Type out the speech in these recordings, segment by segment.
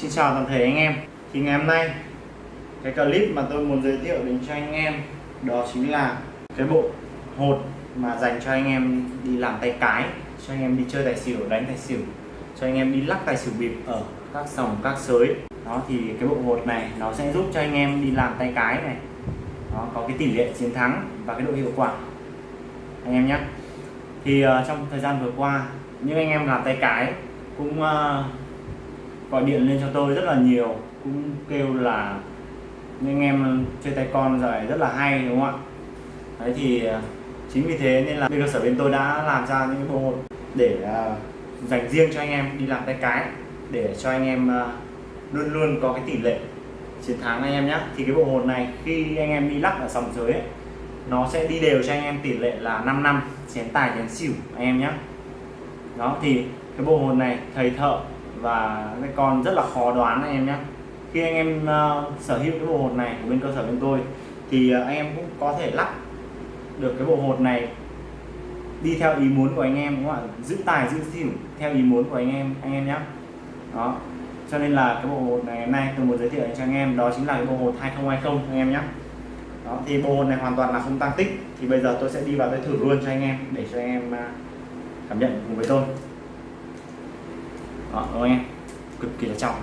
Xin chào toàn thể anh em. Thì ngày hôm nay Cái clip mà tôi muốn giới thiệu đến cho anh em Đó chính là Cái bộ hột mà dành cho anh em đi làm tay cái Cho anh em đi chơi tài xỉu, đánh tài xỉu Cho anh em đi lắc tài xỉu bịp ở các sòng, các sới. Đó thì cái bộ hột này Nó sẽ giúp cho anh em đi làm tay cái này. Nó có cái tỷ lệ chiến thắng Và cái độ hiệu quả. Anh em nhé Thì uh, trong thời gian vừa qua Những anh em làm tay cái Cũng uh, gọi điện lên cho tôi rất là nhiều cũng kêu là anh em chơi tay con rồi rất là hay đúng không ạ? Đấy thì à, chính vì thế nên là bên cơ sở bên tôi đã làm ra những bộ hột để uh, dành riêng cho anh em đi làm tay cái để cho anh em uh, luôn luôn có cái tỷ lệ chiến thắng anh em nhé thì cái bộ hồn này khi anh em đi lắc ở sòng dưới ấy, nó sẽ đi đều cho anh em tỷ lệ là 5 năm chén tài chén xỉu anh em nhé đó thì cái bộ hồn này thầy thợ và cái con rất là khó đoán anh em nhé. Khi anh em uh, sở hữu cái bộ hột này của bên cơ sở bên tôi thì uh, anh em cũng có thể lắp được cái bộ hột này đi theo ý muốn của anh em đúng không ạ? Giữ tài giữ xỉu theo ý muốn của anh em anh em nhé. Đó. Cho nên là cái bộ hột này hôm nay tôi muốn giới thiệu cho anh em đó chính là cái bộ hột 2020 anh em nhé. Đó thì bộ hột này hoàn toàn là không tăng tích thì bây giờ tôi sẽ đi vào tôi thử luôn cho anh em để cho anh em ờ, cảm nhận cùng với tôi đó đúng không anh em? Cực kỳ là trong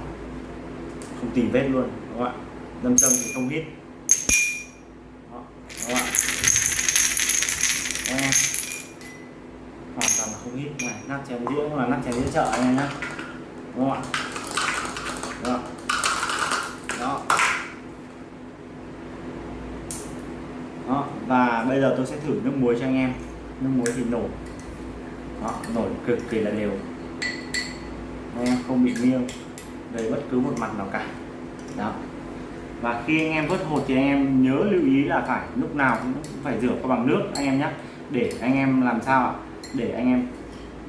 không tìm vết luôn các bạn đâm châm thì không hít đó, các bạn ạ? Em hoàn toàn là không hít này nắp chén đĩa là nắp chén đĩa chợ anh em nhá. Đúng không ạ? Đó. Đó. Đó và bây giờ tôi sẽ thử nước muối cho anh em. Nước muối thì nổ đó nổi cực kỳ là đều anh em không bị nghiêng về bất cứ một mặt nào cả. Đó. Và khi anh em vớt hột thì anh em nhớ lưu ý là phải lúc nào cũng phải rửa qua bằng nước anh em nhé để anh em làm sao ạ? Để anh em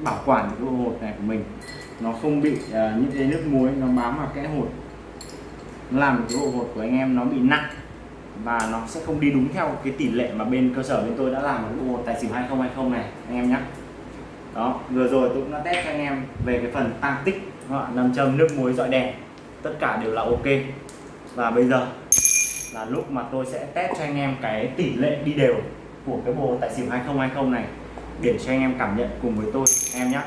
bảo quản cái hột này của mình. Nó không bị uh, những cái nước muối nó bám vào kẽ hột. Làm cái bộ hột của anh em nó bị nặng và nó sẽ không đi đúng theo cái tỷ lệ mà bên cơ sở bên tôi đã làm cái bộ hột tài xỉu 2020 này anh em nhé đó vừa rồi tôi cũng đã test cho anh em về cái phần tăng tích nam châm nước muối dọi đèn. Tất cả đều là ok. Và bây giờ là lúc mà tôi sẽ test cho anh em cái tỷ lệ đi đều của cái bộ tài xỉu 2020 này để cho anh em cảm nhận cùng với tôi em nhé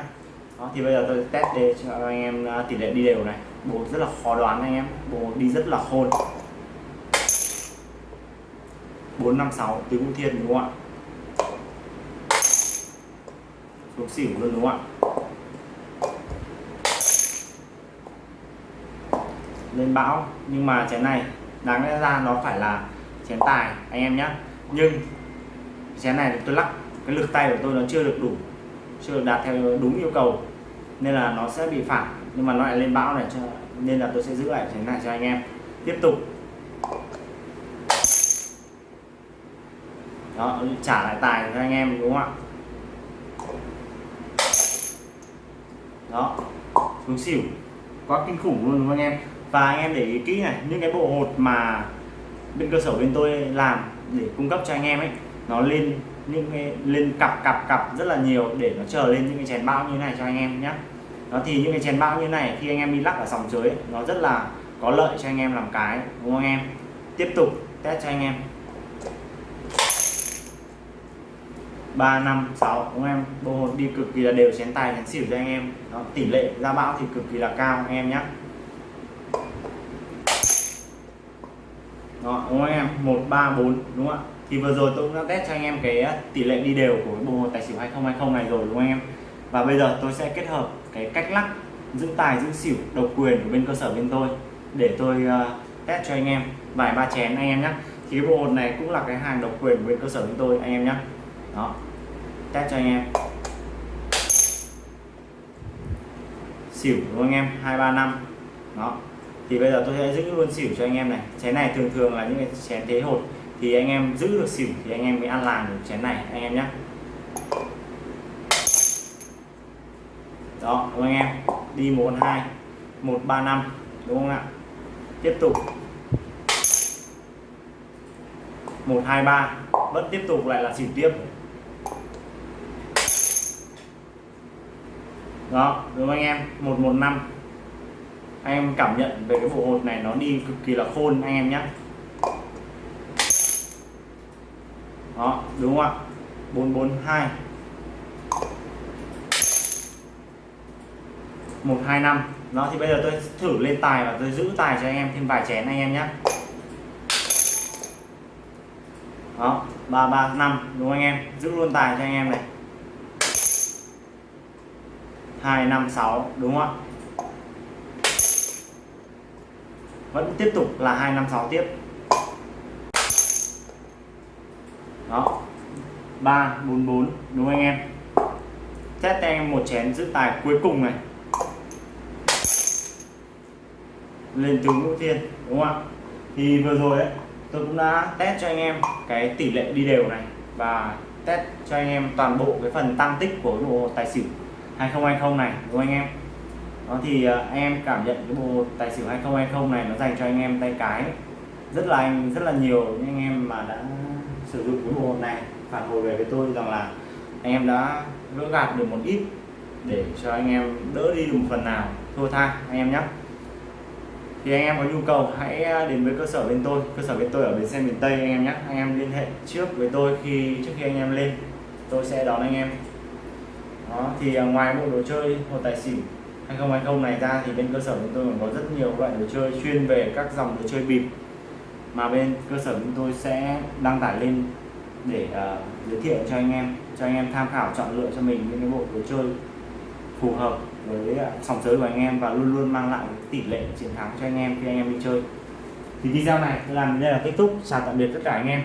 đó, thì bây giờ tôi test để cho anh em à, tỷ lệ đi đều này. Bộ rất là khó đoán anh em bộ đi rất là khôn. 456 tứ vũ thiên đúng không ạ? Xuống xỉu luôn, đúng không ạ? Lên bão, nhưng mà chén này, đáng lẽ ra nó phải là chén tài, anh em nhé nhưng chén này tôi lắc, cái lực tay của tôi nó chưa được đủ, chưa được đạt theo đúng yêu cầu, nên là nó sẽ bị phản nhưng mà nó lại lên bão này cho, nên là tôi sẽ giữ lại chén này cho anh em. Tiếp tục. Đó, trả lại tài cho anh em, đúng không ạ? Đó. Xuống xỉu. Quá kinh khủng luôn đúng không anh em. Và anh em để ý kỹ này, những cái bộ hột mà bên cơ sở bên tôi làm để cung cấp cho anh em ấy, nó lên những cái, lên cặp cặp cặp rất là nhiều để nó chờ lên những cái chén bao như này cho anh em nhé đó, thì những cái chén bao như này, khi anh em đi lắc ở sòng dưới nó rất là có lợi cho anh em làm cái, đúng không anh em? Tiếp tục test cho anh em. 3 5 6 đúng không em? Bộ hột đi cực kỳ là đều chén tài chén xỉu cho anh em. Đó, tỷ lệ ra bão thì cực kỳ là cao anh em nhé đó đúng không em? 1 3 4 đúng không ạ? Thì vừa rồi tôi cũng đã test cho anh em cái uh, tỷ lệ đi đều của bộ hột tài xỉu 2020 này rồi đúng không em? Và bây giờ tôi sẽ kết hợp cái cách lắc giữ tài giữ xỉu độc quyền của bên cơ sở bên tôi để tôi uh, test cho anh em vài ba chén anh em nhé thì cái bộ hột này cũng là cái hàng độc quyền của bên cơ sở bên tôi anh em nhé đó. Test cho anh em. Xỉu, đúng không anh em? Hai, ba, năm. Đó. Thì bây giờ tôi sẽ giữ luôn xỉu cho anh em này. Chén này thường thường là những cái chén thế hột. Thì anh em giữ được xỉu thì anh em mới ăn làng được chén này, anh em nhé. Đó, đúng không anh em? Đi một, hai, một, ba, năm. Đúng không ạ? Tiếp tục. Một, hai, ba. Vẫn tiếp tục lại là xỉu tiếp. Đó, đúng không anh em? 115 anh em cảm nhận về cái bộ hột này nó đi cực kỳ là khôn, anh em nhé. Đó, đúng không ạ? 442 125 đó, thì bây giờ tôi thử lên tài và tôi giữ tài cho anh em, thêm vài chén anh em nhé. Đó 335 đúng không anh em? Giữ luôn tài cho anh em này. 256 đúng không ạ? Vẫn tiếp tục là 256 tiếp. Đó. 344 đúng không anh em? Test cho anh em một chén giữ tài cuối cùng này. Lên tướng ngũ thiên đúng không ạ? Thì vừa rồi ấy, tôi cũng đã test cho anh em cái tỷ lệ đi đều này và test cho anh em toàn bộ cái phần tăng tích của bộ tài xỉu. 2020 này, đúng không anh em? Đó thì anh em cảm nhận cái bộ tài xỉu 2020 này nó dành cho anh em tay cái rất là anh, rất là nhiều những anh em mà đã sử dụng cái bộ này, phản hồi về với tôi rằng là anh em đã gỡ gạt được một ít để cho anh em đỡ đi được một phần nào. Thua tha, anh em nhé thì anh em có nhu cầu hãy à, đến với cơ sở bên tôi. Cơ sở bên tôi ở bến xe miền Tây, anh em nhé anh em liên hệ trước với tôi khi, trước khi anh em lên. Tôi sẽ đón anh em đó thì à, ngoài bộ đồ chơi hột tài xỉu 2020 này ra thì bên cơ sở chúng tôi còn có rất nhiều loại đồ chơi chuyên về các dòng đồ chơi bịp mà bên cơ sở chúng tôi sẽ đăng tải lên để uh, giới thiệu cho anh em cho anh em tham khảo chọn lựa cho mình những cái bộ đồ chơi phù hợp với uh, sòng sới của anh em và luôn luôn mang lại tỷ lệ chiến thắng cho anh em khi anh em đi chơi. Thì video này làm đến đây là kết thúc. Chào tạm biệt tất cả anh em.